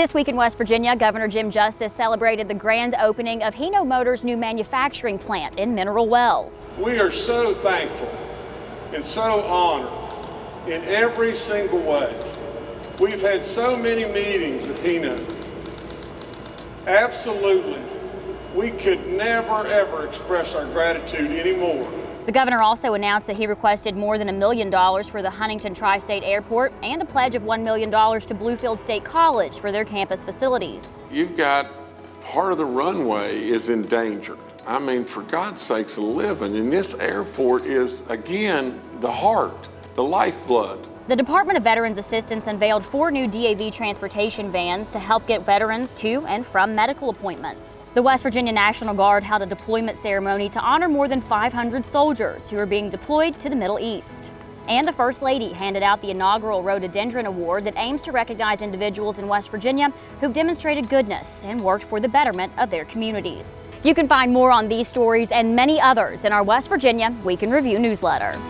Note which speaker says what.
Speaker 1: This week in West Virginia, Governor Jim Justice celebrated the grand opening of Hino Motors' new manufacturing plant in Mineral Wells.
Speaker 2: We are so thankful and so honored in every single way. We've had so many meetings with Hino. Absolutely, we could never ever express our gratitude anymore.
Speaker 1: The governor also announced that he requested more than a million dollars for the Huntington Tri-State Airport and a pledge of $1 million to Bluefield State College for their campus facilities.
Speaker 3: You've got part of the runway is in danger. I mean, for God's sakes, living. And this airport is, again, the heart, the lifeblood.
Speaker 1: The Department of Veterans Assistance unveiled four new DAV transportation vans to help get veterans to and from medical appointments. The West Virginia National Guard held a deployment ceremony to honor more than 500 soldiers who are being deployed to the Middle East. And the First Lady handed out the inaugural Rhododendron Award that aims to recognize individuals in West Virginia who've demonstrated goodness and worked for the betterment of their communities. You can find more on these stories and many others in our West Virginia Week in Review newsletter.